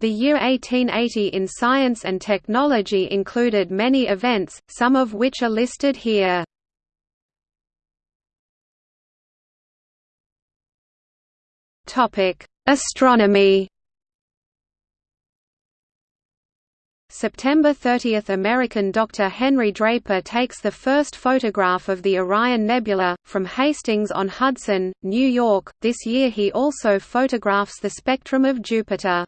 The year 1880 in science and technology included many events, some of which are listed here. Astronomy September 30 – American Dr. Henry Draper takes the first photograph of the Orion Nebula, from Hastings-on-Hudson, New York. This year he also photographs the spectrum of Jupiter.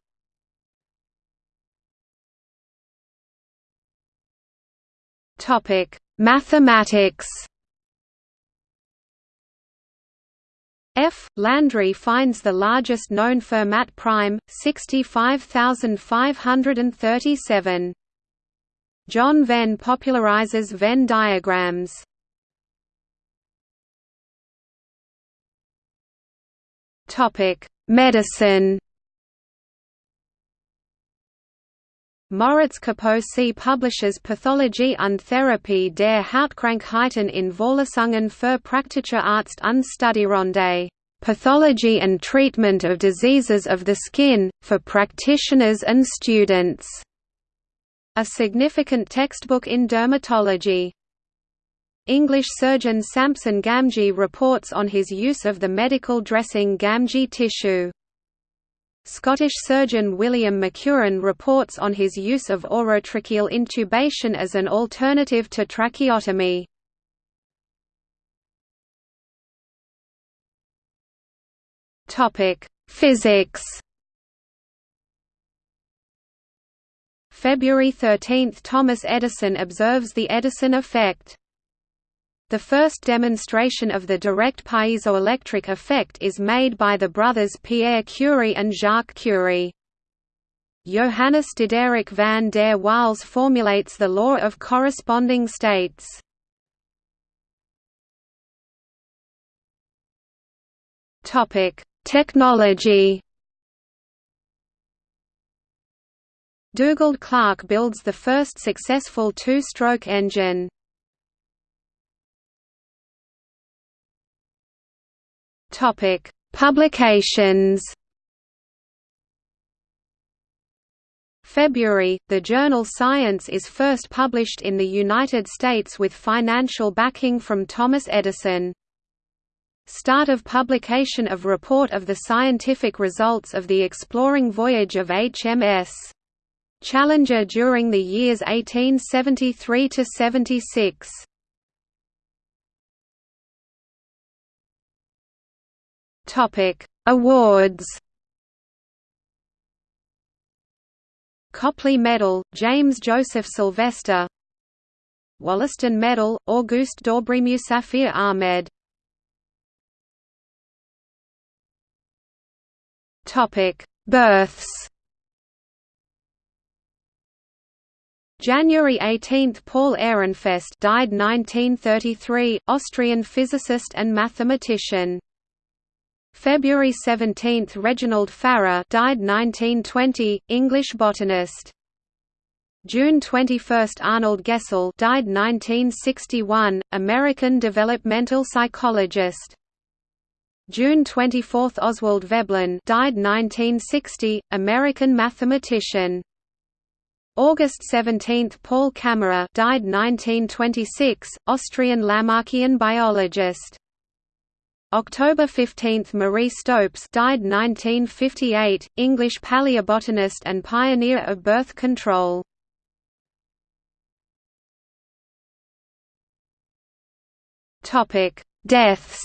Mathematics F. Landry finds the largest known Fermat prime, 65537. John Venn popularizes Venn diagrams. Topic: Medicine. Moritz Kaposi publishes Pathologie und Therapie der Hautkrankheiten in Vorlesungen für praktische Arzt und Studierende. Pathology and Treatment of Diseases of the Skin, for Practitioners and Students. A significant textbook in dermatology. English surgeon Samson Gamgee reports on his use of the medical dressing Gamgee tissue. Scottish surgeon William Macewen reports on his use of orotracheal intubation as an alternative to tracheotomy. Physics February 13 – Thomas Edison observes the Edison effect the first demonstration of the direct piezoelectric effect is made by the brothers Pierre Curie and Jacques Curie. Johannes Diderik van der Waals formulates the law of corresponding states. Technology Dugald Clerk builds the first successful two-stroke engine. Topic: Publications. February, the journal Science is first published in the United States with financial backing from Thomas Edison. Start of publication of report of the scientific results of the exploring voyage of HMS Challenger during the years 1873–76. Topic: Awards. Copley Medal, James Joseph Sylvester. Wollaston Medal, Auguste Daubrée Musafir Ahmed. Topic: Births. January 18 – Paul Ehrenfest died 1933, Austrian physicist and mathematician. February 17 – Reginald Farrer died 1920, English botanist. June 21 – Arnold Gesell died 1961, American developmental psychologist. June 24 – Oswald Veblen died 1960, American mathematician. August 17 – Paul Kammerer died 1926, Austrian Lamarckian biologist. October 15 – Marie Stopes died 1958, English paleobotanist and pioneer of birth control. Topic: Deaths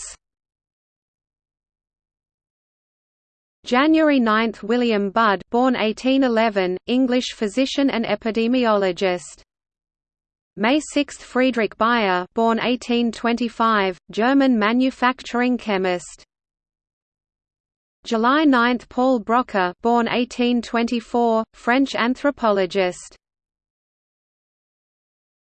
January 9 – William Budd born 1811, English physician and epidemiologist May 6 – Friedrich Bayer born 1825, German manufacturing chemist. July 9 – Paul Broca born 1824, French anthropologist.